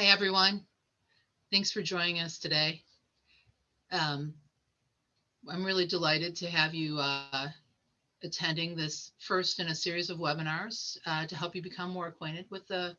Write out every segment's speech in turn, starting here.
Hi, everyone. Thanks for joining us today. Um, I'm really delighted to have you uh, attending this first in a series of webinars uh, to help you become more acquainted with the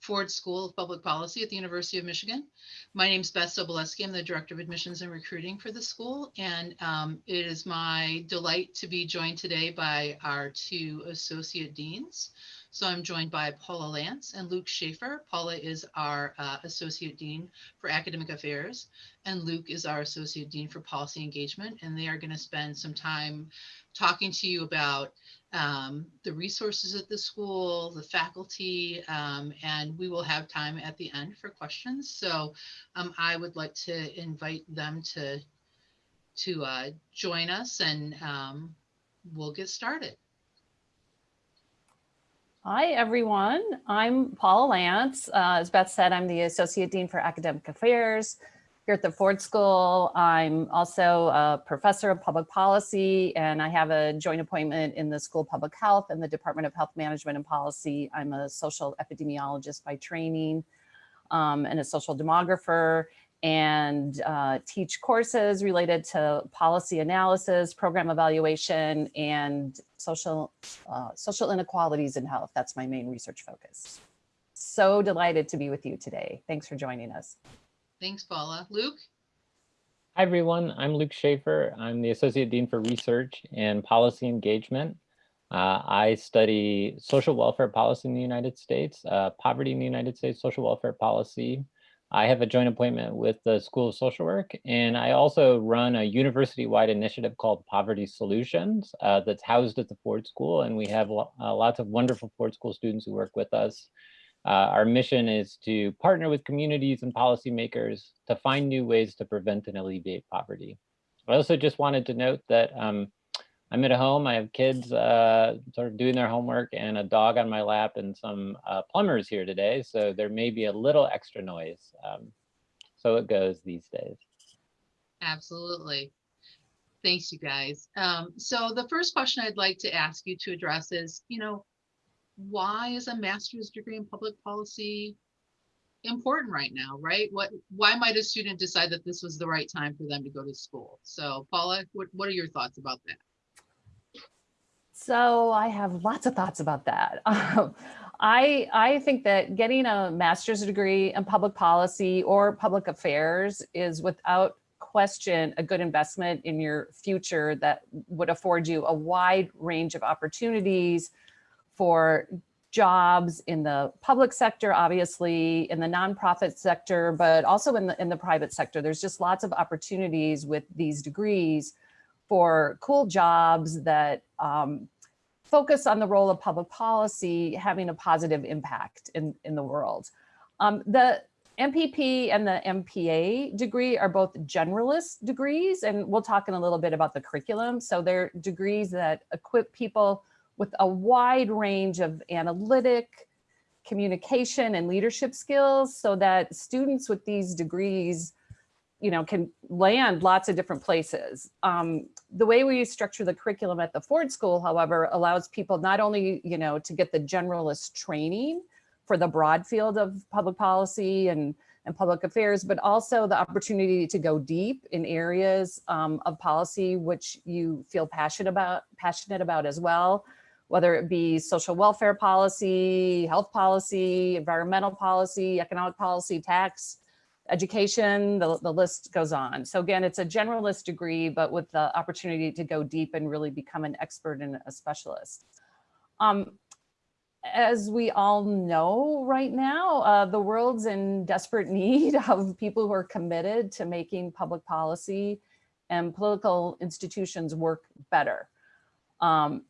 Ford School of Public Policy at the University of Michigan. My name is Beth Sobolewski. I'm the Director of Admissions and Recruiting for the school. And um, it is my delight to be joined today by our two Associate Deans. So I'm joined by Paula Lantz and Luke Shaefer. Paula is our uh, Associate Dean for Academic Affairs, and Luke is our Associate Dean for Policy Engagement. And they are going to spend some time talking to you about um, the resources at the school, the faculty, um, and we will have time at the end for questions. So um, I would like to invite them to, to uh, join us and um, we'll get started. Hi, everyone. I'm Paula Lantz. Uh, as Beth said, I'm the Associate Dean for Academic Affairs here at the Ford School. I'm also a professor of public policy and I have a joint appointment in the School of Public Health and the Department of Health Management and Policy. I'm a social epidemiologist by training um, and a social demographer and uh, teach courses related to policy analysis, program evaluation, and social, uh, social inequalities in health. That's my main research focus. So delighted to be with you today. Thanks for joining us. Thanks, Paula. Luke? Hi, everyone. I'm Luke Shaefer. I'm the Associate Dean for Research and Policy Engagement. Uh, I study social welfare policy in the United States, uh, poverty in the United States, social welfare policy. I have a joint appointment with the School of Social Work, and I also run a university-wide initiative called Poverty Solutions uh, that's housed at the Ford School, and we have uh, lots of wonderful Ford School students who work with us. Uh, our mission is to partner with communities and policymakers to find new ways to prevent and alleviate poverty. I also just wanted to note that um, I'm at home, I have kids uh, sort of doing their homework and a dog on my lap and some uh, plumbers here today. So there may be a little extra noise. Um, so it goes these days. Absolutely. Thanks, you guys. Um, so the first question I'd like to ask you to address is, you know, why is a master's degree in public policy important right now, right? What, why might a student decide that this was the right time for them to go to school? So Paula, what, what are your thoughts about that? So I have lots of thoughts about that. Um, I, I think that getting a master's degree in public policy or public affairs is without question a good investment in your future that would afford you a wide range of opportunities for jobs in the public sector, obviously in the nonprofit sector, but also in the, in the private sector. There's just lots of opportunities with these degrees for cool jobs that um, focus on the role of public policy having a positive impact in, in the world. Um, the MPP and the MPA degree are both generalist degrees, and we'll talk in a little bit about the curriculum. So they're degrees that equip people with a wide range of analytic, communication and leadership skills so that students with these degrees you know, can land lots of different places. Um, the way we structure the curriculum at the Ford School, however, allows people not only, you know, to get the generalist training for the broad field of public policy and, and public affairs, but also the opportunity to go deep in areas um, of policy which you feel passionate about, passionate about as well whether it be social welfare policy, health policy, environmental policy, economic policy, tax, education, the, the list goes on. So again, it's a generalist degree, but with the opportunity to go deep and really become an expert and a specialist. Um, as we all know right now, uh, the world's in desperate need of people who are committed to making public policy and political institutions work better. Um,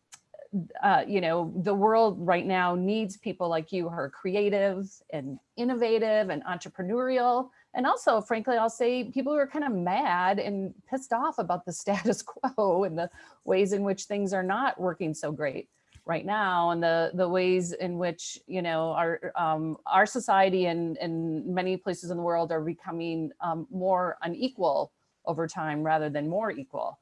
uh, you know, the world right now needs people like you who are creative and innovative and entrepreneurial. And also, frankly, I'll say people who are kind of mad and pissed off about the status quo and the ways in which things are not working so great right now and the the ways in which you know our um, our society and and many places in the world are becoming um, more unequal over time rather than more equal.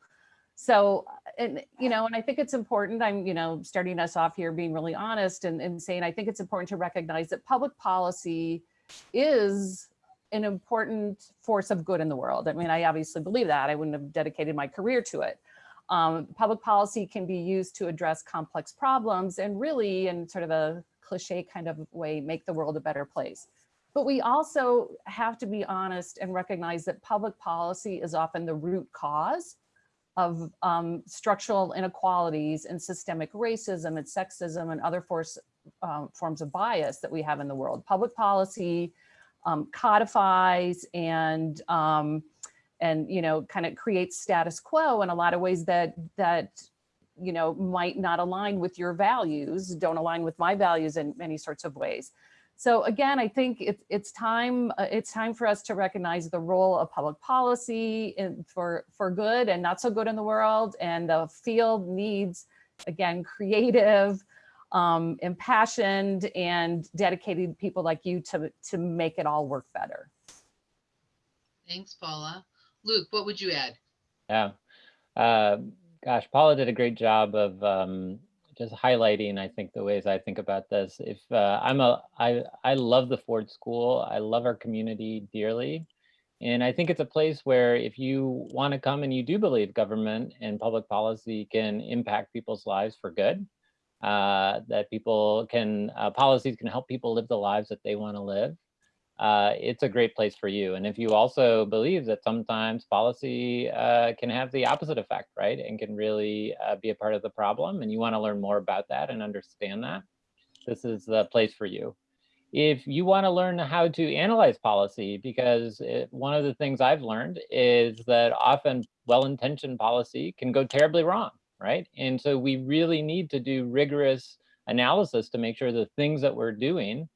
So, and, you know, and I think it's important, I'm, you know, starting us off here being really honest and, and saying, I think it's important to recognize that public policy is an important force of good in the world. I mean, I obviously believe that. I wouldn't have dedicated my career to it. Um, public policy can be used to address complex problems and really, in sort of a cliche kind of way, make the world a better place. But we also have to be honest and recognize that public policy is often the root cause of um, structural inequalities and systemic racism and sexism and other force, um, forms of bias that we have in the world. Public policy um, codifies and um, and you know kind of creates status quo in a lot of ways that that you know might not align with your values, don't align with my values in many sorts of ways. So again, I think it's it's time uh, it's time for us to recognize the role of public policy in, for for good and not so good in the world, and the field needs again creative, um, impassioned, and dedicated people like you to to make it all work better. Thanks, Paula. Luke, what would you add? Yeah. Uh, gosh, Paula did a great job of um, just highlighting, I think, the ways I think about this. If uh, I'm a, I, I love the Ford School. I love our community dearly. And I think it's a place where if you want to come and you do believe government and public policy can impact people's lives for good, uh, that people can, uh, policies can help people live the lives that they want to live, uh, it's a great place for you. And if you also believe that sometimes policy uh, can have the opposite effect, right, and can really uh, be a part of the problem, and you want to learn more about that and understand that, this is the place for you. If you want to learn how to analyze policy, because it, one of the things I've learned is that often well-intentioned policy can go terribly wrong, right? And so we really need to do rigorous analysis to make sure the things that we're doing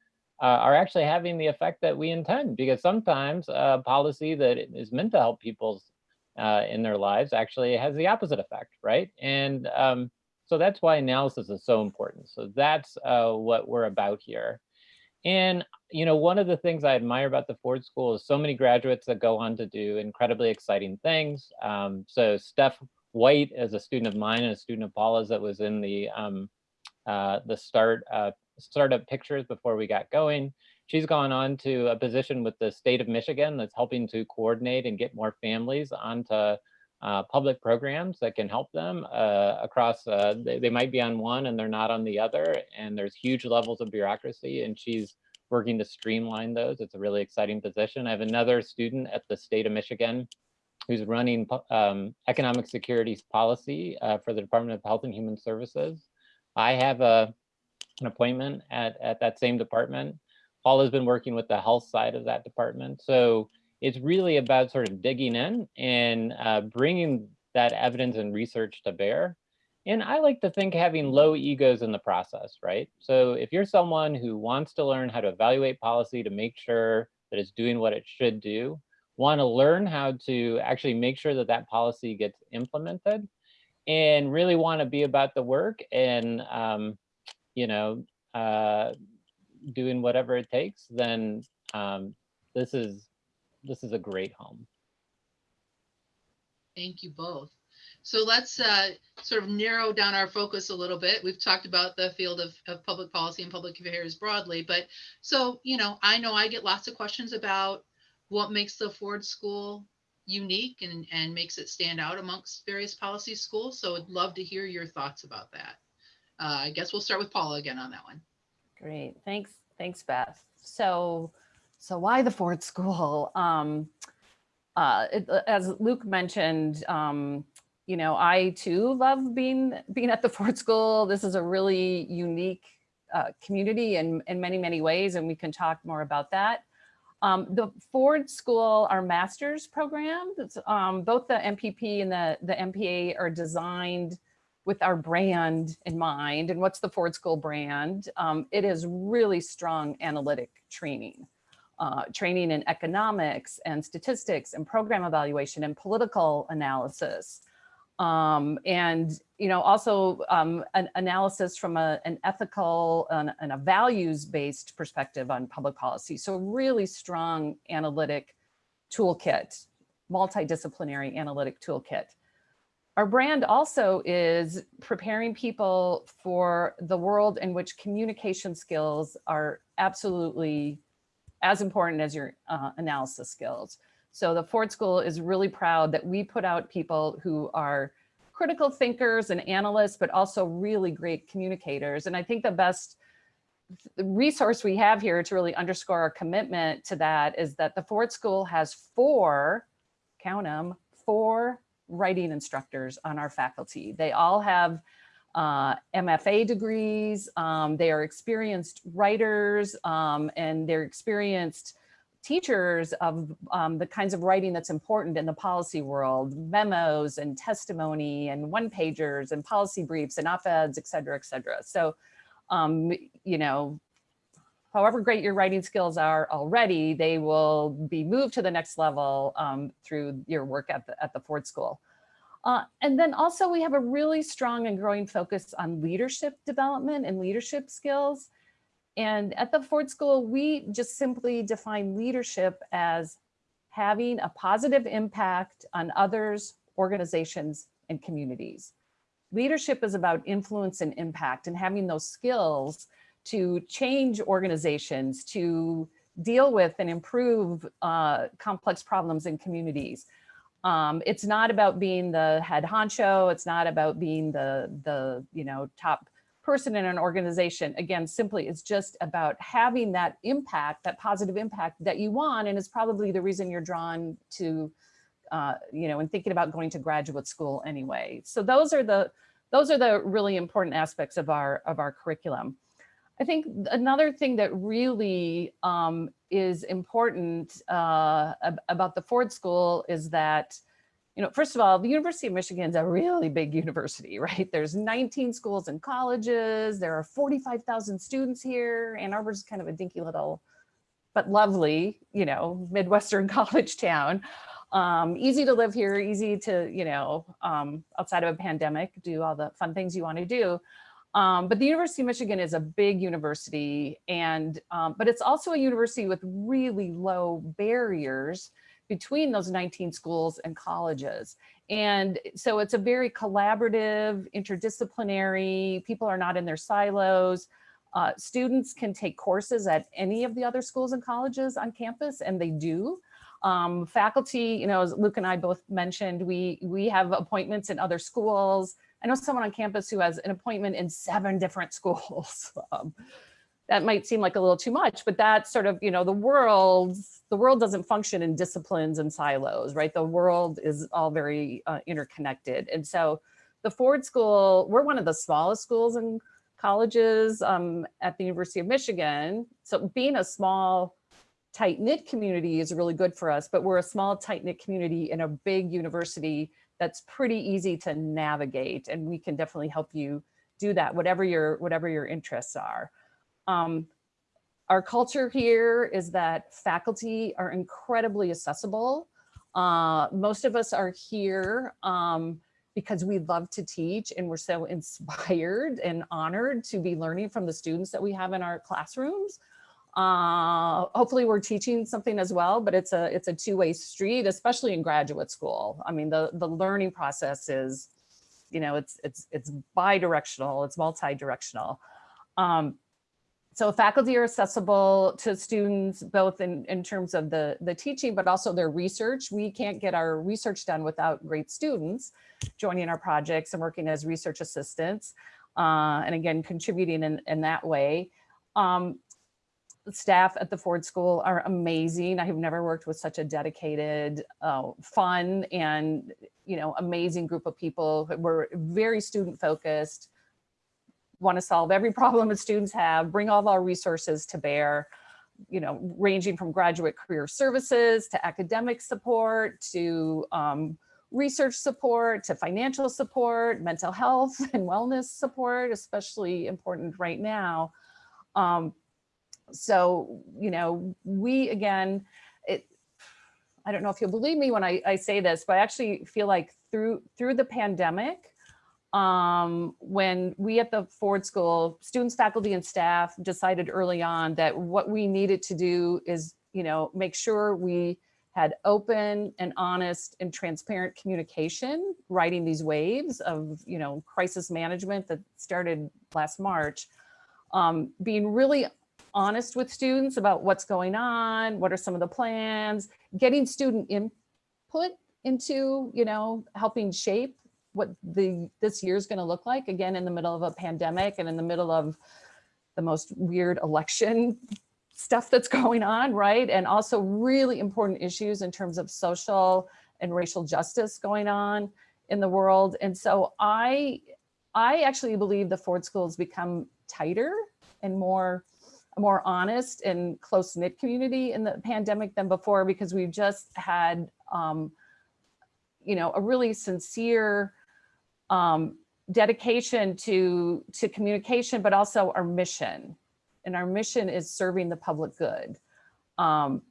uh, are actually having the effect that we intend because sometimes a policy that is meant to help people uh, in their lives actually has the opposite effect, right? And um, so that's why analysis is so important. So that's uh, what we're about here. And, you know, one of the things I admire about the Ford School is so many graduates that go on to do incredibly exciting things. Um, so Steph White as a student of mine and a student of Paula's that was in the um, uh, the start uh, startup pictures before we got going. She's gone on to a position with the state of Michigan that's helping to coordinate and get more families onto uh, public programs that can help them uh, across, uh, they, they, might be on one and they're not on the other. And there's huge levels of bureaucracy and she's working to streamline those. It's a really exciting position. I have another student at the state of Michigan who's running um, economic securities policy uh, for the Department of Health and Human Services. I have a an appointment at, at that same department. Paul has been working with the health side of that department. So it's really about sort of digging in and uh, bringing that evidence and research to bear. And I like to think having low egos in the process, right? So if you're someone who wants to learn how to evaluate policy to make sure that it's doing what it should do, want to learn how to actually make sure that that policy gets implemented, and really want to be about the work and um, you know, uh, doing whatever it takes, then um, this is this is a great home. Thank you both. So let's uh, sort of narrow down our focus a little bit. We've talked about the field of, of public policy and public affairs broadly, but so, you know, I know I get lots of questions about what makes the Ford School unique and, and makes it stand out amongst various policy schools. So I'd love to hear your thoughts about that uh, I guess we'll start with Paula again on that one. Great, thanks, thanks, Beth. So, so why the Ford School? Um, uh, it, uh, as Luke mentioned, um, you know, I too love being being at the Ford School. This is a really unique uh, community in, in many, many ways, and we can talk more about that. Um, the Ford School, our master's program, um, both the MPP and the, the MPA are designed with our brand in mind and what's the Ford School brand, um, it is really strong analytic training. Uh, training in economics and statistics and program evaluation and political analysis. Um, and, you know, also um, an analysis from a, an ethical and, and a values-based perspective on public policy. So really strong analytic toolkit, multidisciplinary analytic toolkit. Our brand also is preparing people for the world in which communication skills are absolutely as important as your uh, analysis skills. So the Ford School is really proud that we put out people who are critical thinkers and analysts, but also really great communicators. And I think the best resource we have here to really underscore our commitment to that is that the Ford School has four, count them, four writing instructors on our faculty. They all have uh, MFA degrees. Um, they are experienced writers um, and they're experienced teachers of um, the kinds of writing that's important in the policy world, memos and testimony and one pagers and policy briefs and op-eds, et cetera, et cetera. So, um, you know, however great your writing skills are already, they will be moved to the next level um, through your work at the, at the Ford School. Uh, and then also we have a really strong and growing focus on leadership development and leadership skills. And at the Ford School, we just simply define leadership as having a positive impact on others, organizations, and communities. Leadership is about influence and impact and having those skills to change organizations, to deal with and improve uh, complex problems in communities. Um, it's not about being the head honcho. It's not about being the, the you know, top person in an organization. Again, simply it's just about having that impact, that positive impact that you want. And it's probably the reason you're drawn to, uh, you know, and thinking about going to graduate school anyway. So those are the, those are the really important aspects of our, of our curriculum. I think another thing that really um, is important uh, ab about the Ford School is that, you know, first of all, the University of Michigan is a really big university, right? There's 19 schools and colleges. There are 45,000 students here. Ann Arbor is kind of a dinky little, but lovely, you know, Midwestern college town. Um, easy to live here, easy to, you know, um, outside of a pandemic, do all the fun things you want to do. Um, but the University of Michigan is a big university and, um, but it's also a university with really low barriers between those 19 schools and colleges. And so it's a very collaborative, interdisciplinary, people are not in their silos. Uh, students can take courses at any of the other schools and colleges on campus and they do. Um, faculty, you know, as Luke and I both mentioned, we, we have appointments in other schools, I know someone on campus who has an appointment in seven different schools. Um, that might seem like a little too much, but that's sort of, you know, the world, the world doesn't function in disciplines and silos, right? The world is all very uh, interconnected. And so the Ford School, we're one of the smallest schools and colleges um, at the University of Michigan. So being a small, tight knit community is really good for us, but we're a small, tight knit community in a big university that's pretty easy to navigate and we can definitely help you do that, whatever your, whatever your interests are. Um, our culture here is that faculty are incredibly accessible. Uh, most of us are here um, because we love to teach and we're so inspired and honored to be learning from the students that we have in our classrooms. Uh, hopefully we're teaching something as well, but it's a it's a two-way street, especially in graduate school. I mean, the the learning process is, you know, it's it's it's bi-directional, it's multi-directional. Um, so faculty are accessible to students both in, in terms of the, the teaching, but also their research. We can't get our research done without great students joining our projects and working as research assistants. Uh, and again, contributing in, in that way. Um, staff at the Ford School are amazing. I have never worked with such a dedicated, uh, fun and, you know, amazing group of people. We're very student focused, want to solve every problem that students have, bring all of our resources to bear, you know, ranging from graduate career services to academic support to um, research support to financial support, mental health and wellness support, especially important right now. Um, so, you know, we again, it, I don't know if you'll believe me when I, I say this, but I actually feel like through through the pandemic, um, when we at the Ford School, students, faculty, and staff decided early on that what we needed to do is, you know, make sure we had open and honest and transparent communication, writing these waves of, you know, crisis management that started last March, um, being really honest with students about what's going on, what are some of the plans, getting student input into, you know, helping shape what the this year is going to look like again in the middle of a pandemic and in the middle of the most weird election stuff that's going on, right? And also really important issues in terms of social and racial justice going on in the world. And so I I actually believe the Ford School has become tighter and more more honest and close knit community in the pandemic than before because we've just had um, you know a really sincere um, dedication to to communication, but also our mission. And our mission is serving the public good. Um,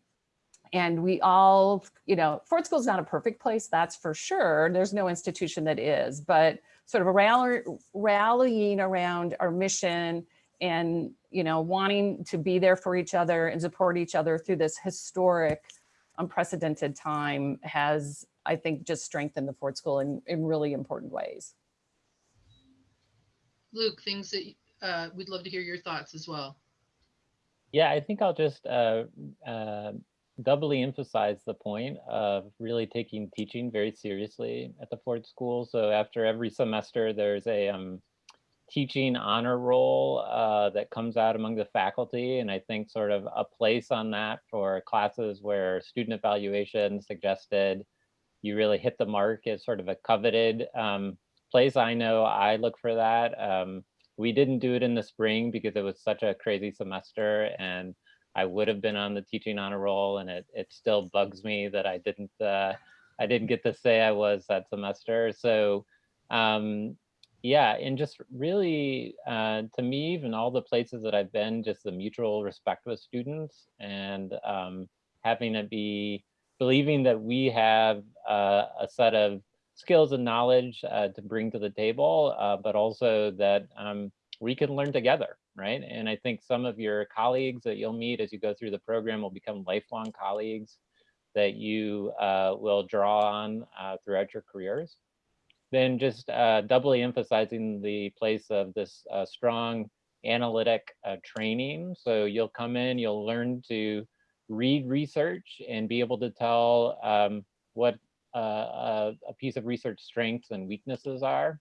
and we all, you know, Ford School is not a perfect place, that's for sure. There's no institution that is, but sort of rally, rallying around our mission and, you know, wanting to be there for each other and support each other through this historic, unprecedented time has, I think, just strengthened the Ford School in, in really important ways. Luke, things that uh, we'd love to hear your thoughts as well. Yeah, I think I'll just uh, uh, doubly emphasize the point of really taking teaching very seriously at the Ford School. So after every semester, there's a um, teaching honor roll uh, that comes out among the faculty. And I think sort of a place on that for classes where student evaluation suggested you really hit the mark is sort of a coveted um, place I know I look for that. Um, we didn't do it in the spring because it was such a crazy semester and I would have been on the teaching honor roll and it, it still bugs me that I didn't uh, I didn't get to say I was that semester. So um, yeah, and just really uh, to me, even all the places that I've been, just the mutual respect with students and um, having it be believing that we have uh, a set of skills and knowledge uh, to bring to the table, uh, but also that um, we can learn together, right? And I think some of your colleagues that you'll meet as you go through the program will become lifelong colleagues that you uh, will draw on uh, throughout your careers. Then just uh, doubly emphasizing the place of this uh, strong analytic training. So you'll come in, you'll learn to read research and be able to tell um, what uh, a piece of research strengths and weaknesses are.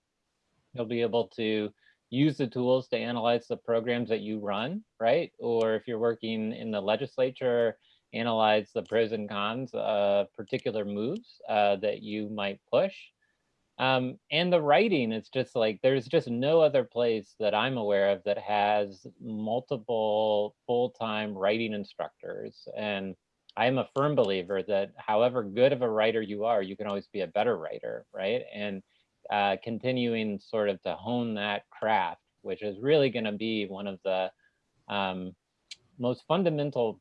You'll be able to use the tools to analyze the programs that you run, right? Or if you're working in the legislature, analyze the pros and cons of particular moves uh, that you might push. Um, and the writing, it's just like, there's just no other place that I'm aware of that has multiple full-time writing instructors. And I'm a firm believer that however good of a writer you are, you can always be a better writer, right? And uh, continuing sort of to hone that craft, which is really going to be one of the um, most fundamental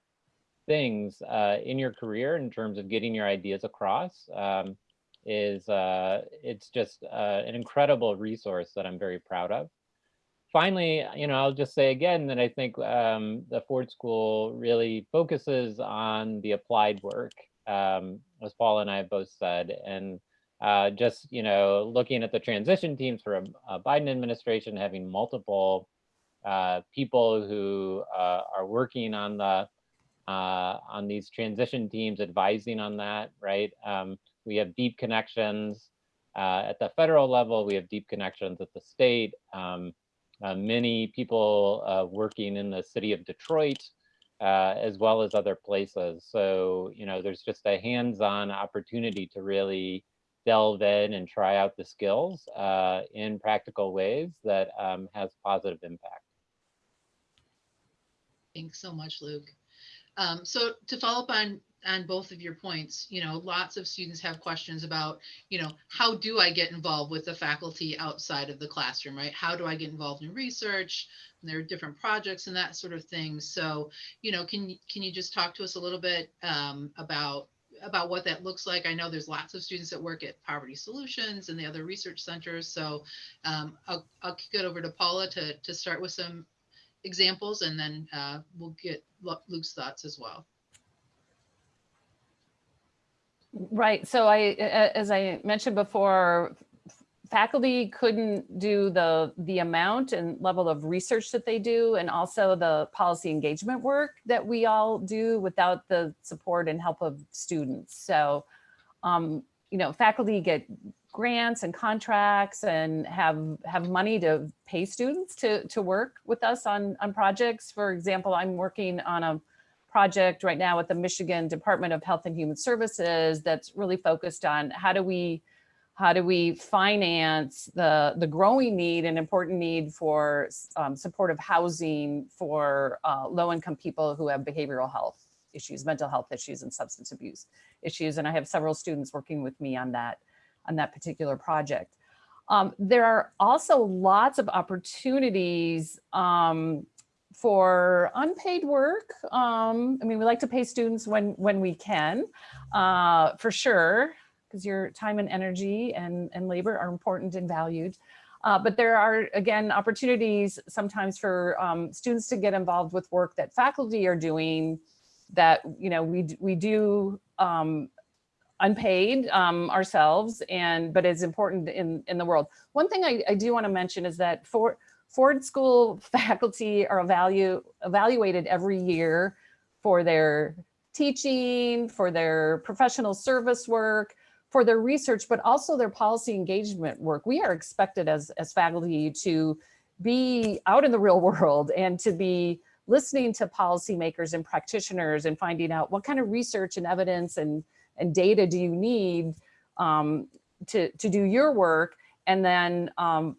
things uh, in your career in terms of getting your ideas across um, is uh, it's just uh, an incredible resource that I'm very proud of finally, you know, I'll just say again that I think um, the Ford School really focuses on the applied work, um, as Paul and I have both said, and uh, just, you know, looking at the transition teams for a, a Biden administration, having multiple uh, people who uh, are working on the uh, on these transition teams, advising on that, right? Um, we have deep connections uh, at the federal level. We have deep connections at the state. Um, uh, many people uh, working in the city of Detroit, uh, as well as other places. So, you know, there's just a hands-on opportunity to really delve in and try out the skills uh, in practical ways that um, has positive impact. Thanks so much, Luke. Um, so to follow up on on both of your points, you know, lots of students have questions about, you know, how do I get involved with the faculty outside of the classroom, right? How do I get involved in research? And there are different projects and that sort of thing. So, you know, can can you just talk to us a little bit um, about about what that looks like? I know there's lots of students that work at Poverty Solutions and the other research centers. So um, I'll, I'll kick it over to Paula to, to start with some examples and then uh, we'll get Luke's thoughts as well. Right. So I, as I mentioned before, faculty couldn't do the, the amount and level of research that they do and also the policy engagement work that we all do without the support and help of students. So, um, you know, faculty get grants and contracts and have have money to pay students to to work with us on on projects. For example, I'm working on a project right now with the Michigan Department of Health and Human Services that's really focused on how do we how do we finance the the growing need and important need for um, supportive housing for uh, low income people who have behavioral health issues, mental health issues, and substance abuse issues. And I have several students working with me on that on that particular project. Um, there are also lots of opportunities um, for unpaid work. Um, I mean, we like to pay students when when we can, uh, for sure, because your time and energy and, and labor are important and valued. Uh, but there are, again, opportunities sometimes for um, students to get involved with work that faculty are doing that, you know, we, we do um, unpaid um, ourselves and but it's important in in the world. One thing I, I do want to mention is that for Ford School faculty are evalu evaluated every year for their teaching, for their professional service work, for their research, but also their policy engagement work. We are expected as, as faculty to be out in the real world and to be listening to policymakers and practitioners and finding out what kind of research and evidence and and data do you need um, to, to do your work? And then, um,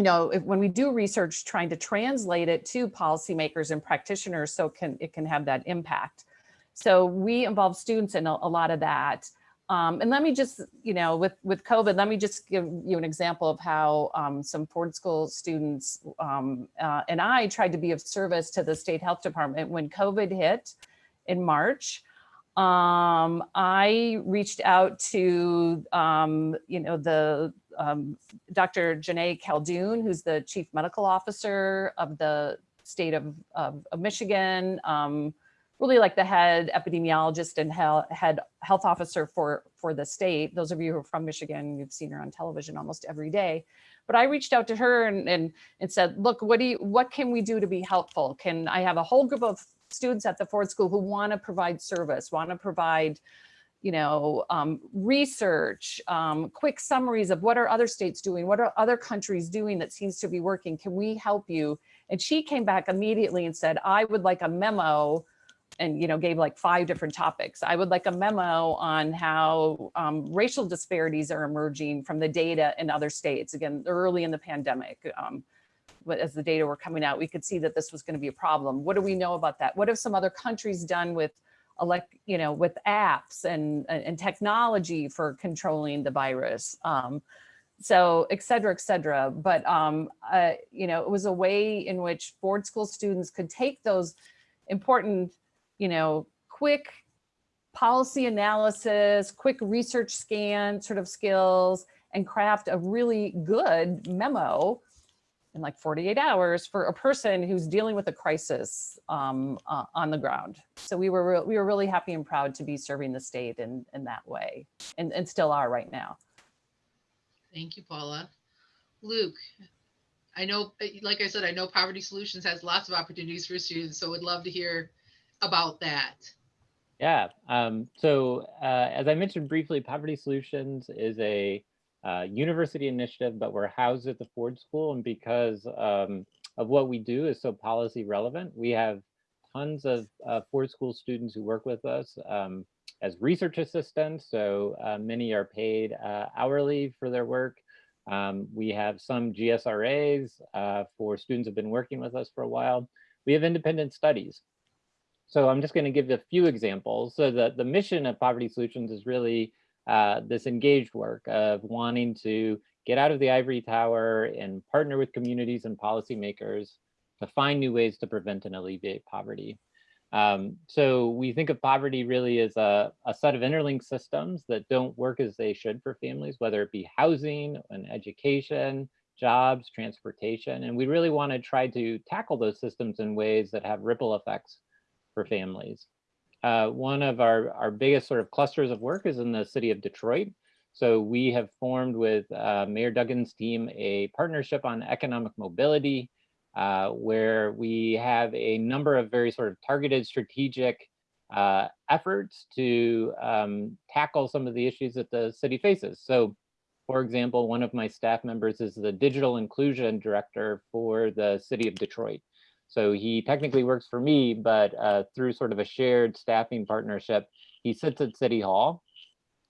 you know, if, when we do research, trying to translate it to policymakers and practitioners so can it can have that impact. So we involve students in a, a lot of that. Um, and let me just, you know, with, with COVID, let me just give you an example of how um, some Ford School students um, uh, and I tried to be of service to the state health department when COVID hit in March. Um, I reached out to, um, you know, the um, Dr. Joneigh Khaldun, who's the chief medical officer of the state of, of, of Michigan, um, really like the head epidemiologist and head health officer for, for the state. Those of you who are from Michigan, you've seen her on television almost every day. But I reached out to her and, and, and said, look, what do you, what can we do to be helpful? Can I have a whole group of students at the Ford School who want to provide service, want to provide, you know, um, research, um, quick summaries of what are other states doing, what are other countries doing that seems to be working, can we help you? And she came back immediately and said, I would like a memo and you know gave like five different topics. I would like a memo on how um, racial disparities are emerging from the data in other states. Again, early in the pandemic, um, as the data were coming out, we could see that this was going to be a problem. What do we know about that? What have some other countries done with elect, you know, with apps and, and technology for controlling the virus? Um, so et cetera, et cetera. But, um, uh, you know, it was a way in which Ford School students could take those important, you know, quick policy analysis, quick research scan sort of skills and craft a really good memo in like 48 hours for a person who's dealing with a crisis um, uh, on the ground. So we were we were really happy and proud to be serving the state in in that way, and and still are right now. Thank you, Paula. Luke, I know, like I said, I know Poverty Solutions has lots of opportunities for students, so would love to hear about that. Yeah, um, so uh, as I mentioned briefly, Poverty Solutions is a uh, university initiative, but we're housed at the Ford School. And because um, of what we do is so policy relevant, we have tons of uh, Ford School students who work with us um, as research assistants. So uh, many are paid uh, hourly for their work. Um, we have some GSRAs uh, for students who have been working with us for a while. We have independent studies. So I'm just going to give a few examples. So the, the mission of Poverty Solutions is really uh, this engaged work of wanting to get out of the ivory tower and partner with communities and policymakers to find new ways to prevent and alleviate poverty. Um, so we think of poverty really as a, a, set of interlinked systems that don't work as they should for families, whether it be housing and education, jobs, transportation. And we really want to try to tackle those systems in ways that have ripple effects for families. Uh, one of our, our biggest sort of clusters of work is in the city of Detroit. So we have formed with uh, Mayor Duggan's team a partnership on economic mobility, uh, where we have a number of very sort of targeted strategic uh, efforts to um, tackle some of the issues that the city faces. So for example, one of my staff members is the digital inclusion director for the city of Detroit. So he technically works for me, but uh, through sort of a shared staffing partnership, he sits at City Hall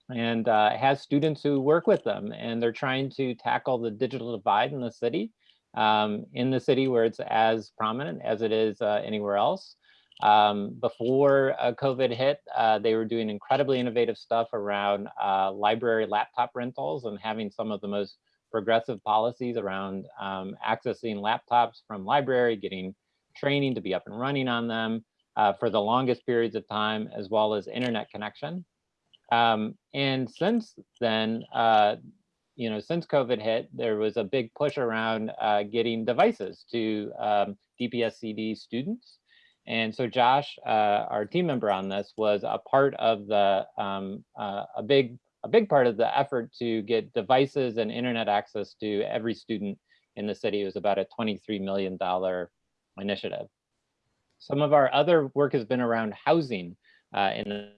and uh, has students who work with them and they're trying to tackle the digital divide in the city, um, in the city where it's as prominent as it is uh, anywhere else. Um, before uh, COVID hit, uh, they were doing incredibly innovative stuff around uh, library laptop rentals and having some of the most progressive policies around um, accessing laptops from library, getting training to be up and running on them uh, for the longest periods of time, as well as internet connection. Um, and since then, uh, you know, since COVID hit, there was a big push around uh, getting devices to um, DPSCD students. And so Josh, uh, our team member on this, was a part of the um, uh, a big a big part of the effort to get devices and internet access to every student in the city. It was about a $23 million initiative. Some of our other work has been around housing. Uh, in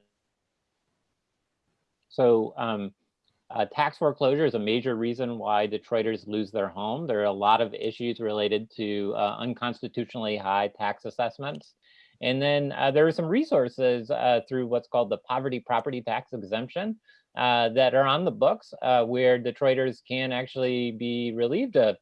so um, uh, tax foreclosure is a major reason why Detroiters lose their home. There are a lot of issues related to uh, unconstitutionally high tax assessments. And then uh, there are some resources uh, through what's called the poverty property tax exemption uh, that are on the books uh, where Detroiters can actually be relieved of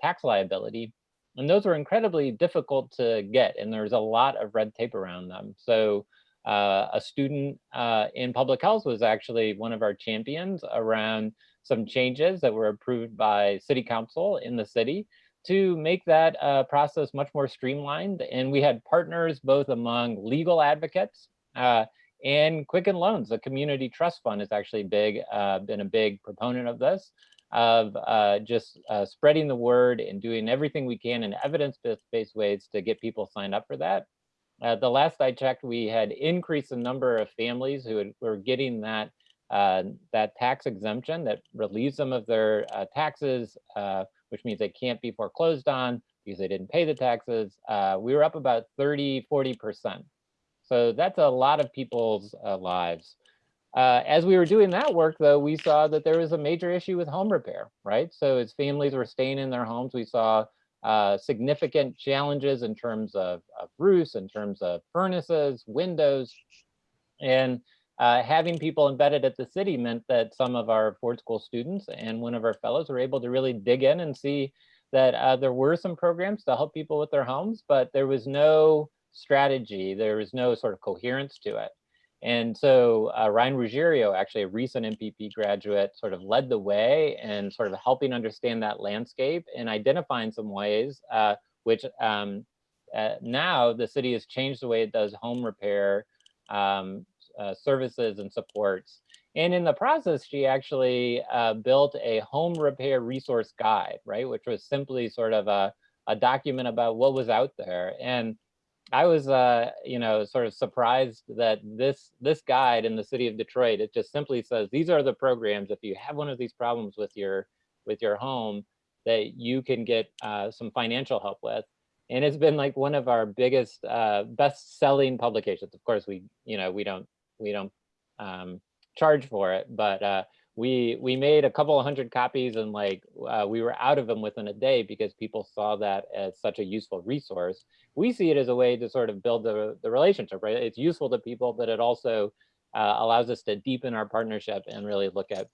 tax liability. And those are incredibly difficult to get and there's a lot of red tape around them. So uh, a student uh, in public health was actually one of our champions around some changes that were approved by city council in the city to make that uh, process much more streamlined. And we had partners both among legal advocates uh, and Quicken Loans, the community trust fund is actually big, uh, been a big proponent of this, of uh, just spreading the word and doing everything we can in evidence-based ways to get people signed up for that. Uh, the last I checked, we had increased the number of families who had, were getting that uh, that tax exemption that relieves them of their uh, taxes, uh, which means they can't be foreclosed on because they didn't pay the taxes. Uh, we were up about 30, 40%. So that's a lot of people's uh, as we were doing that work, though, we saw that there was a major issue with home repair, right? So as families were staying in their homes, we saw uh, significant challenges in terms of, of, roofs, in terms of furnaces, windows, and uh, having people embedded at the city meant that some of our Ford School students and one of our fellows were able to really dig in and see that uh, there were some programs to help people with their homes, but there was no strategy, there was no sort of coherence to it. And so uh, Ryan Ruggiero, actually a recent MPP graduate, sort of led the way and sort of helping understand that landscape and identifying some ways uh, which um, uh, now the city has changed the way it does home repair um, uh, services and supports. And in the process, she actually uh, built a home repair resource guide, right? Which was simply sort of a, a document about what was out there. And I was, uh, you know, sort of surprised that this this guide in the city of Detroit, it just simply says, these are the programs. If you have one of these problems with your with your home, that you can get uh, some financial help with. And it's been like one of our biggest, uh, best selling publications. Of course, we, you know, we don't we don't um, charge for it, but uh, we we made a couple of hundred copies and like uh, we were out of them within a day because people saw that as such a useful resource. We see it as a way to sort of build the, the relationship, right? It's useful to people, but it also uh, allows us to deepen our partnership and really look at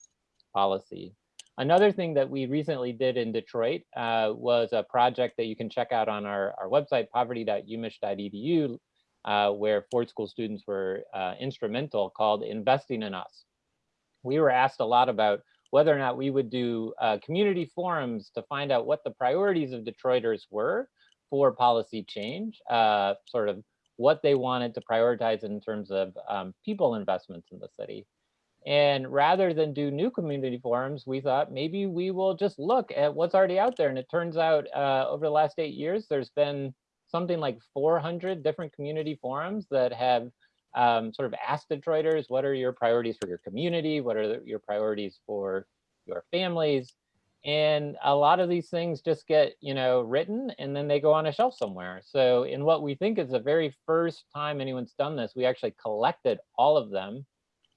policy. Another thing that we recently did in Detroit uh, was a project that you can check out on our, our website, poverty.umich.edu, uh, where Ford School students were uh, instrumental called Investing in Us we were asked a lot about whether or not we would do uh, community forums to find out what the priorities of Detroiters were for policy change, uh, sort of what they wanted to prioritize in terms of um, people investments in the city. And rather than do new community forums, we thought maybe we will just look at what's already out there. And it turns out uh, over the last eight years, there's been something like 400 different community forums that have um, sort of ask Detroiters, what are your priorities for your community? What are the- your priorities for your families? And a lot of these things just get, you know, written and then they go on a shelf somewhere. So in what we think is the very first time anyone's done this, we actually collected all of them.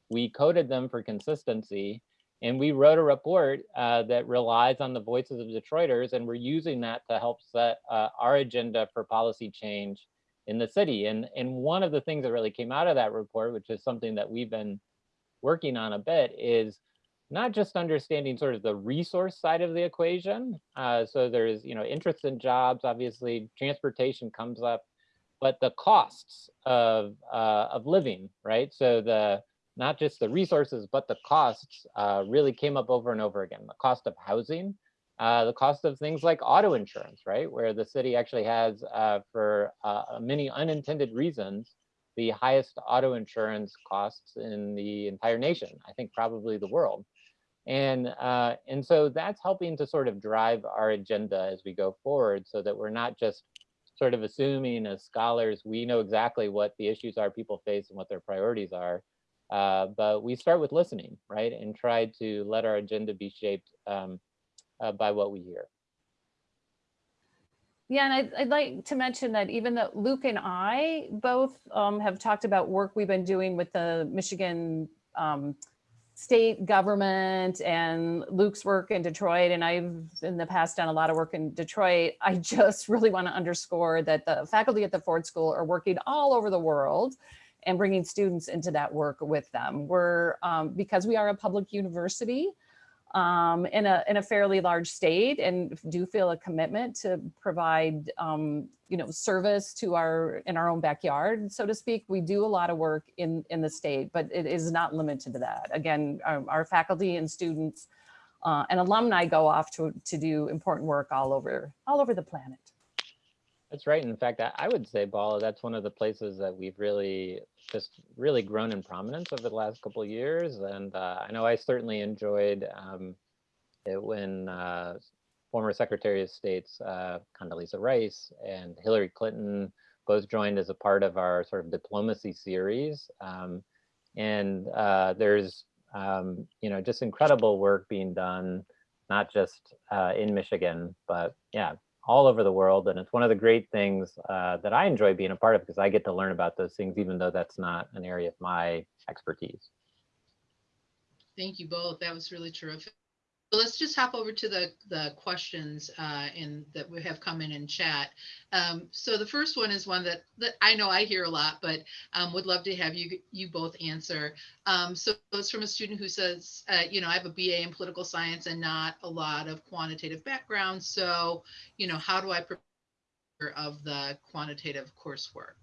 We coded them for consistency and we wrote a report uh, that relies on the voices of Detroiters and we're using that to help set uh, our agenda for policy change in the city. And, and one of the things that really came out of that report, which is something that we've been working on a bit, is not just understanding sort of the resource side of the equation. Uh, so there's, you know, interest in jobs, obviously transportation comes up, but the costs of, uh, of living, right? So the, not just the resources, but the costs uh, really came up over and over again. The cost of housing, uh, the cost of things like auto insurance, right? Where the city actually has, uh, for uh, many unintended reasons, the highest auto insurance costs in the entire nation, I think probably the world. And, uh, and so that's helping to sort of drive our agenda as we go forward so that we're not just sort of assuming as scholars, we know exactly what the issues are people face and what their priorities are. Uh, but we start with listening, right? And try to let our agenda be shaped um, uh, by what we hear. Yeah, and I'd, I'd like to mention that even though Luke and I both um, have talked about work we've been doing with the Michigan um, state government and Luke's work in Detroit, and I've in the past done a lot of work in Detroit, I just really want to underscore that the faculty at the Ford School are working all over the world and bringing students into that work with them. We're, um, because we are a public university, um, in a in a fairly large state and do feel a commitment to provide um, you know service to our in our own backyard so to speak. We do a lot of work in in the state but it is not limited to that. Again our, our faculty and students uh, and alumni go off to to do important work all over all over the planet That's right. In fact, I, would say, Paula, that's one of the places that we've really just really grown in prominence over the last couple of years. And uh, I know I certainly enjoyed um, it when uh, former Secretary of State's uh, Condoleezza Rice and Hillary Clinton both joined as a part of our sort of diplomacy series. Um, and uh, there's, um, you know, just incredible work being done, not just uh, in Michigan, but yeah, all over the world. And it's one of the great things uh, that I enjoy being a part of because I get to learn about those things, even though that's not an area of my expertise. Thank you both. That was really terrific. Let's just hop over to the, the questions uh, in that we have come in in chat. Um, so the first one is one that, that I know I hear a lot, but um, would love to have you you both answer. Um, so it's from a student who says, uh, you know, I have a BA in political science and not a lot of quantitative background. So, you know, how do I prepare of the quantitative coursework?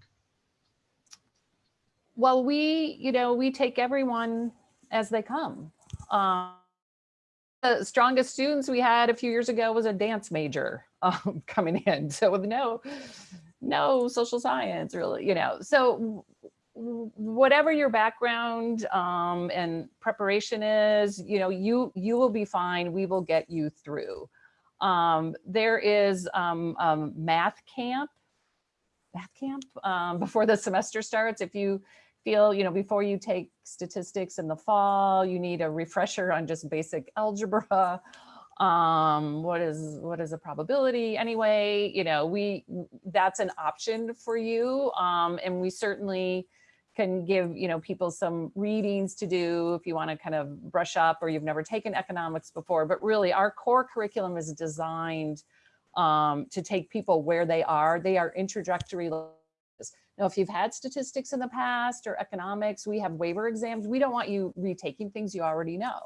well we you know we take everyone as they come um, the strongest students we had a few years ago was a dance major um, coming in. So with no, no social science really, you know, so whatever your background um, and preparation is, you know, you, you will be fine. We will get you through. Um, there is um, math camp, math camp um, before the semester starts. If you feel, you know, before you take statistics in the fall, you need a refresher on just basic algebra. Um, what is what is a probability anyway? You know, we that's an option for you. Um, and we certainly can give, you know, people some readings to do if you want to kind of brush up or you've never taken economics before. But really our core curriculum is designed um, to take people where they are. They are introductory now, if you've had statistics in the past or economics, we have waiver exams. We don't want you retaking things you already know.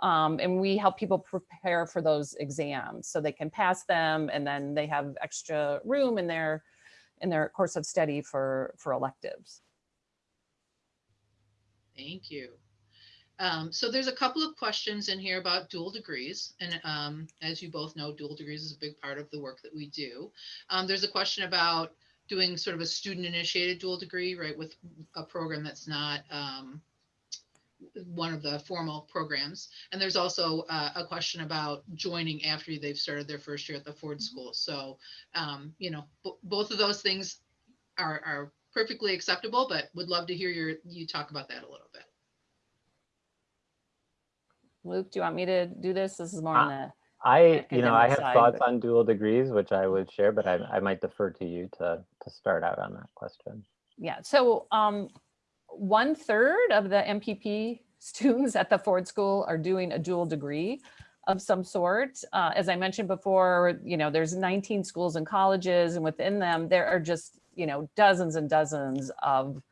Um, and we help people prepare for those exams so they can pass them and then they have extra room in their in their course of study for for electives. Thank you. Um, so there's a couple of questions in here about dual degrees. And um, as you both know, dual degrees is a big part of the work that we do. Um, there's a question about doing sort of a student initiated dual degree, right, with a program that's not um, one of the formal programs. And there's also uh, a question about joining after they've started their first year at the Ford School. So, um, you know, both of those things are, are perfectly acceptable, but would love to hear your, you talk about that a little bit. Luke, do you want me to do this? This is more on the, I, you know, I have side, thoughts but- on dual degrees, which I would share, but I, I might defer to you to, to start out on that question. yeah. So um, one third of the MPP students at the Ford School are doing a dual degree of some sort. Uh, as I mentioned before, you know, there's 19 schools and colleges, and within them, there are just, you know, dozens and dozens of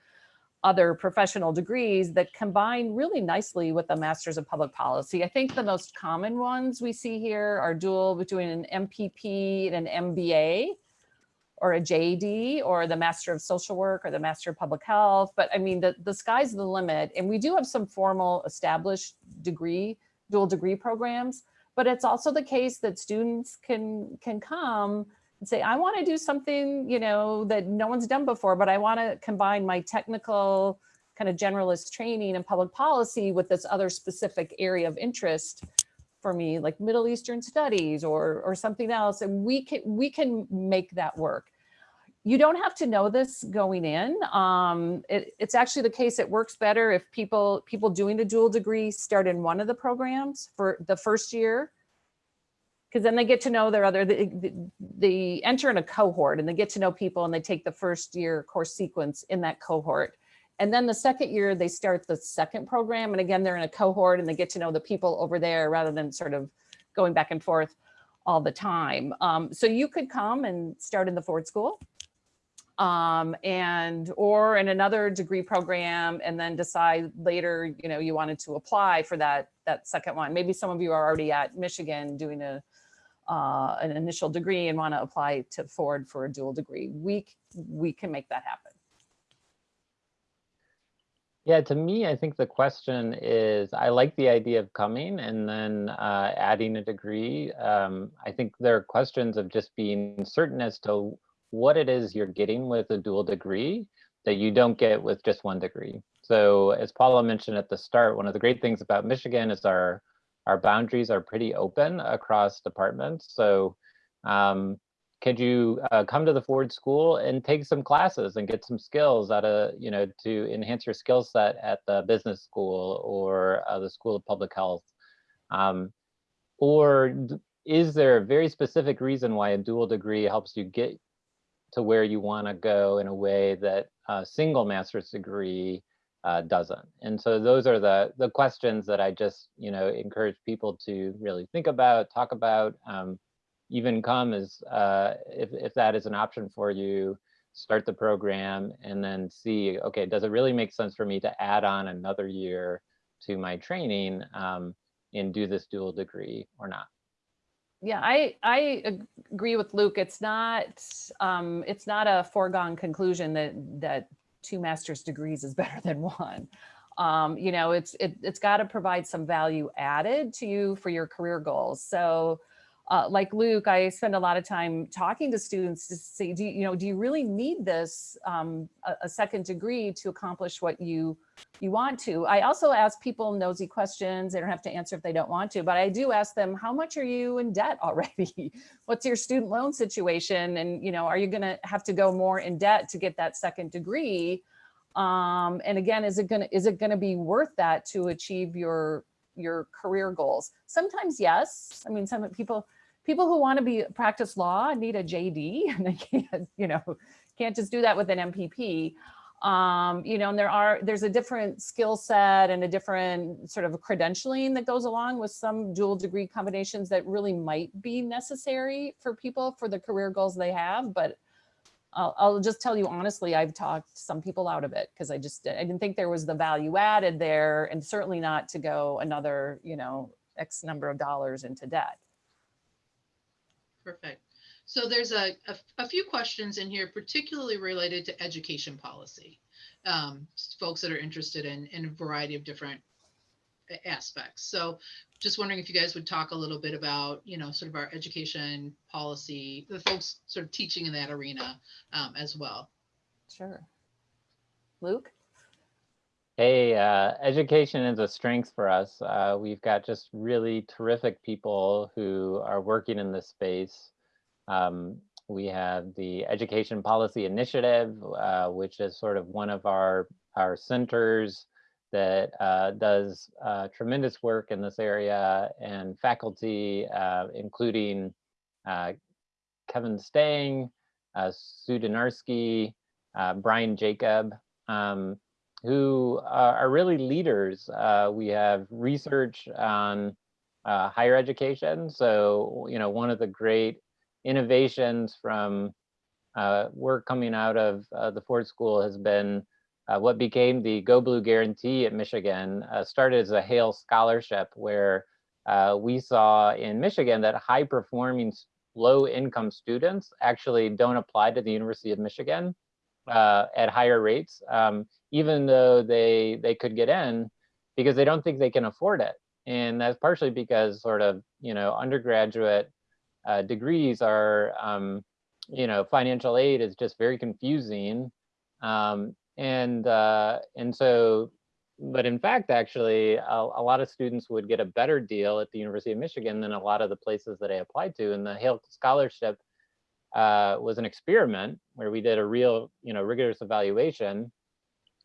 other professional degrees that combine really nicely with the Masters of Public Policy. I think the most common ones we see here are dual between an MPP and an MBA or a JD or the Master of Social Work or the Master of Public Health. But I mean, the, the sky's the limit. And we do have some formal established degree, dual degree programs, but it's also the case that students can, can come and say, I want to do something, you know, that no one's done before, but I want to combine my technical kind of generalist training and public policy with this other specific area of interest for me, like Middle Eastern studies or, or something else. And we can, we can make that work. You don't have to know this going in. Um, it, it's actually the case it works better if people, people doing the dual degree start in one of the programs for the first year because then they get to know their other, they, they- enter in a cohort and they get to know people and they take the first year course sequence in that cohort. And then the second year, they start the second program. And again, they're in a cohort and they get to know the people over there rather than sort of going back and forth all the time. Um, so you could come and start in the Ford School um, and or in another degree program and then decide later, you know, you wanted to apply for that that second one. Maybe some of you are already at Michigan doing a uh, an initial degree and want to apply to Ford for a dual degree. We we can make that happen. Yeah, to me, I think the question is, I like the idea of coming and then uh, adding a degree. Um, I think there are questions of just being certain as to what it is you're getting with a dual degree that you don't get with just one degree. So as Paula mentioned at the start, one of the great things about Michigan is our our boundaries are pretty open across departments. So um, could you uh, come to the Ford School and take some classes and get some skills out of, you know, to enhance your skill set at the business school or uh, the School of Public Health? Um, or is there a very specific reason why a dual degree helps you get to where you want to go in a way that a single master's degree uh, doesn't? And so those are the the questions that I just, you know, encourage people to really think about, talk about. Um, even come as uh, if, if that is an option for you, start the program and then see, okay, does it really make sense for me to add on another year to my training um, and do this dual degree or not? Yeah, I I agree with Luke. It's not um, it's not a foregone conclusion that that two master's degrees is better than one. Um, you know, it's it, it's got to provide some value added to you for your career goals. So, uh, like Luke, I spend a lot of time talking to students to say, do you, you know, do you really need this um, a, a second degree to accomplish what you you want to. I also ask people nosy questions. They don't have to answer if they don't want to, but I do ask them, how much are you in debt already? What's your student loan situation? And, you know, are you going to have to go more in debt to get that second degree? Um, and again, is it going to, is it going to be worth that to achieve your, your career goals? Sometimes yes. I mean, some people, people who want to be practice law need a JD and they can't, you know, can't just do that with an MPP um, you know, and there are, there's a different skill set and a different sort of credentialing that goes along with some dual degree combinations that really might be necessary for people for the career goals they have. But I'll, I'll just tell you honestly, I've talked some people out of it because I just, I didn't think there was the value added there and certainly not to go another, you know, X number of dollars into debt. Perfect. So there's a, a, a few questions in here, particularly related to education policy. Um, folks that are interested in, in a variety of different aspects. So just wondering if you guys would talk a little bit about, you know, sort of our education policy, the folks sort of teaching in that arena um, as well. Sure. Luke? Hey, uh, education is a strength for us. Uh, we've got just really terrific people who are working in this space. Um, we have the Education Policy Initiative, uh, which is sort of one of our, our centers that uh, does uh, tremendous work in this area and faculty, uh, including Kevin Stange, uh, uh, Brian Jacob, um, who uh, are really leaders. Uh, we have research on uh, higher education. So, you know, one of the great innovations from uh, work coming out of uh, the Ford School has been uh, what became the Go Blue Guarantee at Michigan, started as a HAIL Scholarship, where we saw in Michigan that high performing low income students actually don't apply to the University of Michigan uh, at higher rates, um, even though they, they could get in because they don't think they can afford it. And that's partially because sort of, you know, undergraduate uh, degrees are, um, you know, financial aid is just very confusing. Um, and uh, and so, but in fact, actually, a, a, lot of students would get a better deal at the University of Michigan than a lot of the places that I applied to. And the HAIL Scholarship uh, was an experiment where we did a real, you know, rigorous evaluation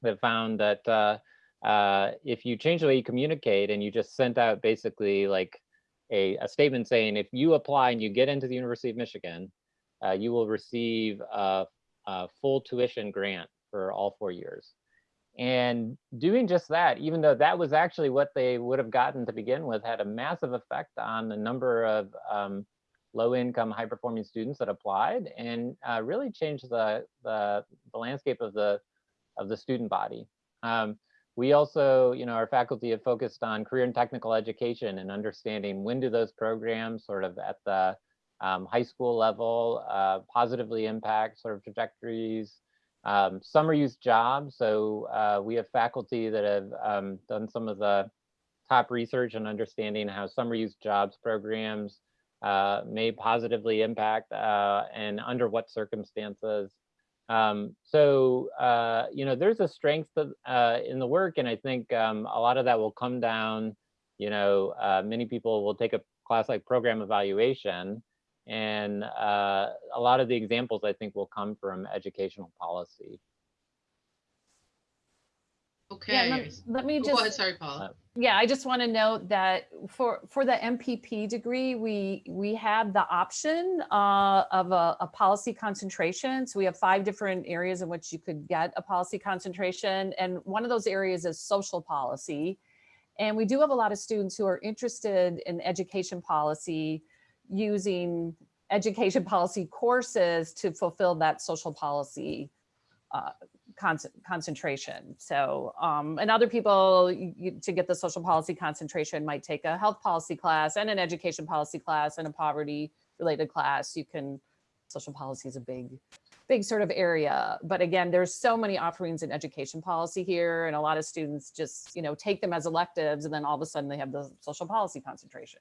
that found that uh, uh, if you change the way you communicate and you just sent out basically like a, a statement saying if you apply and you get into the University of Michigan, uh, you will receive a, a full tuition grant for all four years. And doing just that, even though that was actually what they would have gotten to begin with, had a massive effect on the number of um, low income, high performing students that applied and uh, really changed the, the, the, landscape of the, of the student body. Um, we also, you know, our faculty have focused on career and technical education and understanding when do those programs sort of at the um, high school level uh, positively impact sort of trajectories um, summer youth jobs. So uh, we have faculty that have um, done some of the top research on understanding how summer youth jobs programs uh, may positively impact uh, and under what circumstances. Um, so, uh, you know, there's a strength of, uh, in the work, and I think um, a lot of that will come down, you know, uh, many people will take a class like program evaluation, and uh, a lot of the examples I think will come from educational policy. Okay. Yeah, let, let me Go ahead, just, sorry, Paula. yeah, I just want to note that for, for the MPP degree, we, we have the option uh, of a, a policy concentration. So we have five different areas in which you could get a policy concentration. And one of those areas is social policy. And we do have a lot of students who are interested in education policy using education policy courses to fulfill that social policy uh, con concentration. So, um, and other people you, to get the social policy concentration might take a health policy class and an education policy class and a poverty related class. You can, social policy is a big, big sort of area. But again, there's so many offerings in education policy here and a lot of students just, you know, take them as electives and then all of a sudden they have the social policy concentration.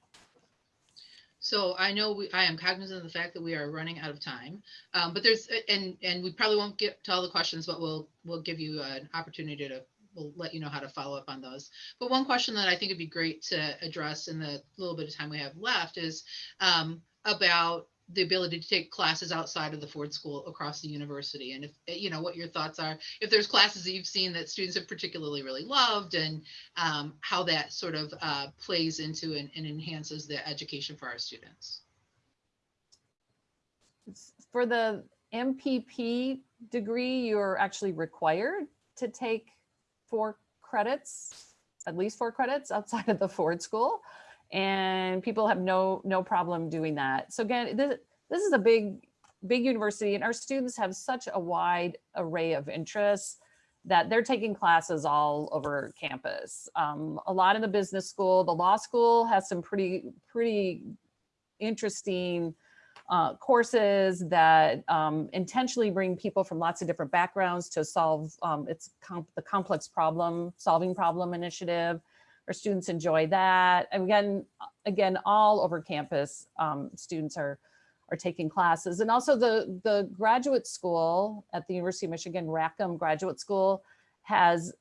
So I know we, I am cognizant of the fact that we are running out of time, um, but there's, and, and we probably won't get to all the questions, but we'll, we'll give you an opportunity to, we'll let you know how to follow up on those. But one question that I think would be great to address in the little bit of time we have left is um, about the ability to take classes outside of the Ford School across the university. And if, you know, what your thoughts are, if there's classes that you've seen that students have particularly really loved and um, how that sort of uh, plays into and, and enhances the education for our students. For the MPP degree, you're actually required to take four credits, at least four credits outside of the Ford School and people have no no problem doing that. So again, this, this is a big, big university and our students have such a wide array of interests that they're taking classes all over campus. Um, a lot in the business school, the law school has some pretty, pretty interesting uh, courses that um, intentionally bring people from lots of different backgrounds to solve um, it's comp the complex problem solving problem initiative. Our students enjoy that. And again, again, all over campus, um, students are, are taking classes. And also the, the graduate school at the University of Michigan, Rackham Graduate School has,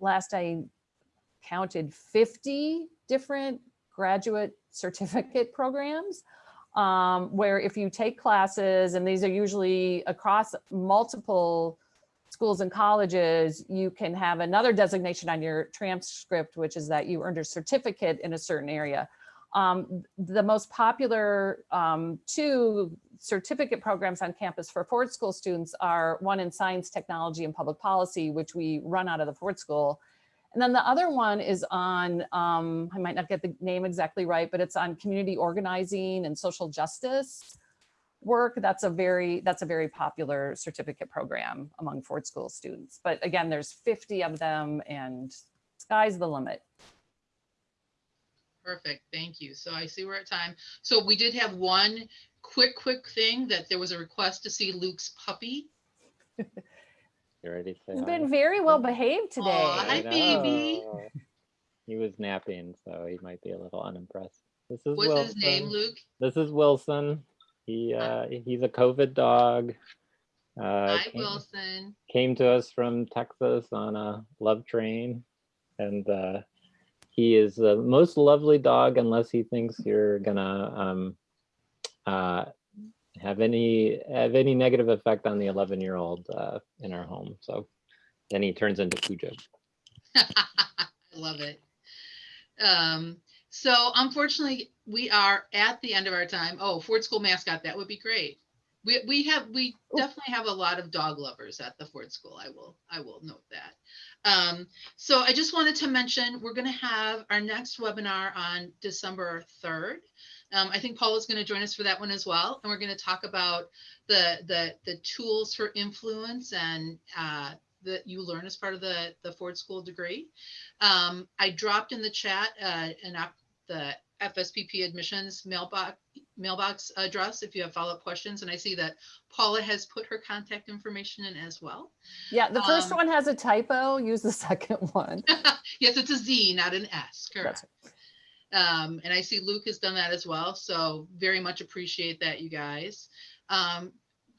last I counted, 50 different graduate certificate programs. um, where if you take classes, and these are usually across multiple schools and colleges, you can have another designation on your transcript, which is that you earned a certificate in a certain area. Um, the most popular um, two certificate programs on campus for Ford School students are one in science, technology, and public policy, which we run out of the Ford School. And then the other one is on, um, I might not get the name exactly right, but it's on community organizing and social justice work. That's a very, that's a very popular certificate program among Ford School students. But again, there's 50 of them and sky's the limit. Perfect, thank you. So I see we're at time. So we did have one quick, quick thing that there was a request to see Luke's puppy. You ready to say He's hi? been very well behaved today. Aw, hi, baby. He was napping, so he might be a little unimpressed. This is What's his name, Luke? This is Wilson. He uh, he's a COVID dog. Uh, Hi, came, Wilson. came to us from Texas on a love train, and uh, he is the most lovely dog unless he thinks you're gonna um, uh, have any have any negative effect on the 11 year old uh, in our home. So then he turns into Cujo. I love it. Um, so unfortunately, we are at the end of our time. Oh, Ford School mascot, that would be great. We, we have, we Ooh. definitely have a lot of dog lovers at the Ford School. I will, I will note that. Um, so I just wanted to mention, we're gonna have our next webinar on December third. Um, I think Paul is gonna join us for that one as well, and we're gonna talk about the, the, the tools for influence and, uh, that you learn as part of the, the Ford School degree. Um, I dropped in the chat, uh, an the FSPP admissions mailbox, mailbox address if you have follow-up questions. And I see that Paula has put her contact information in as well. Yeah, the first Um, one has a typo. Use the second one. Yes, it's a Z, not an S, correct. Um, and I see Luke has done that as well. So very much appreciate that, you guys. Um,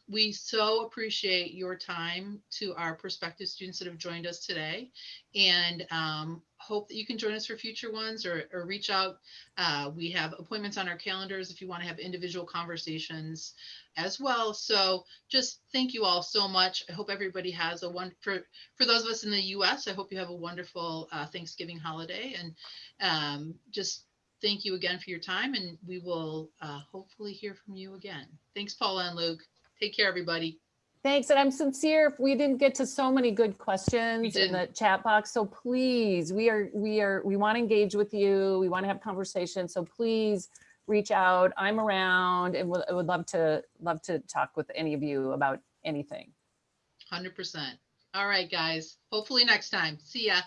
we so appreciate your time to our prospective students that have joined us today and um, hope that you can join us for future ones or, or reach out. Uh, we have appointments on our calendars if you want to have individual conversations as well. So just thank you all so much. I hope everybody has a one for for those of us in the US, I hope you have a wonderful uh, Thanksgiving holiday and um, just thank you again for your time and we will uh, hopefully hear from you again. Thanks, Paula and Luke. Take care, everybody. Thanks, and I'm sincere if we didn't get to so many good questions in the chat box. So please, we are, we are, we want to engage with you. We want to have conversations. So please reach out. I'm around and would, I would love to, love to talk with any of you about anything. 100%. All right, guys. Hopefully next time. See ya.